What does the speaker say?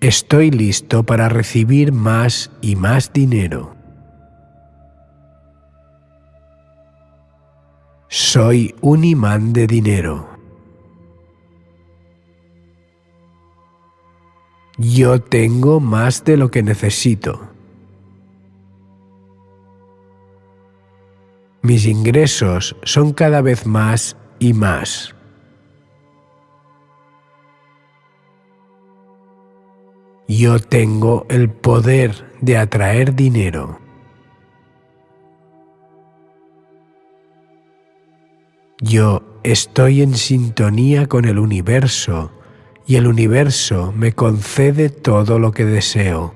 Estoy listo para recibir más y más dinero. Soy un imán de dinero. Yo tengo más de lo que necesito. Mis ingresos son cada vez más y más. Yo tengo el poder de atraer dinero. Yo estoy en sintonía con el universo y el universo me concede todo lo que deseo.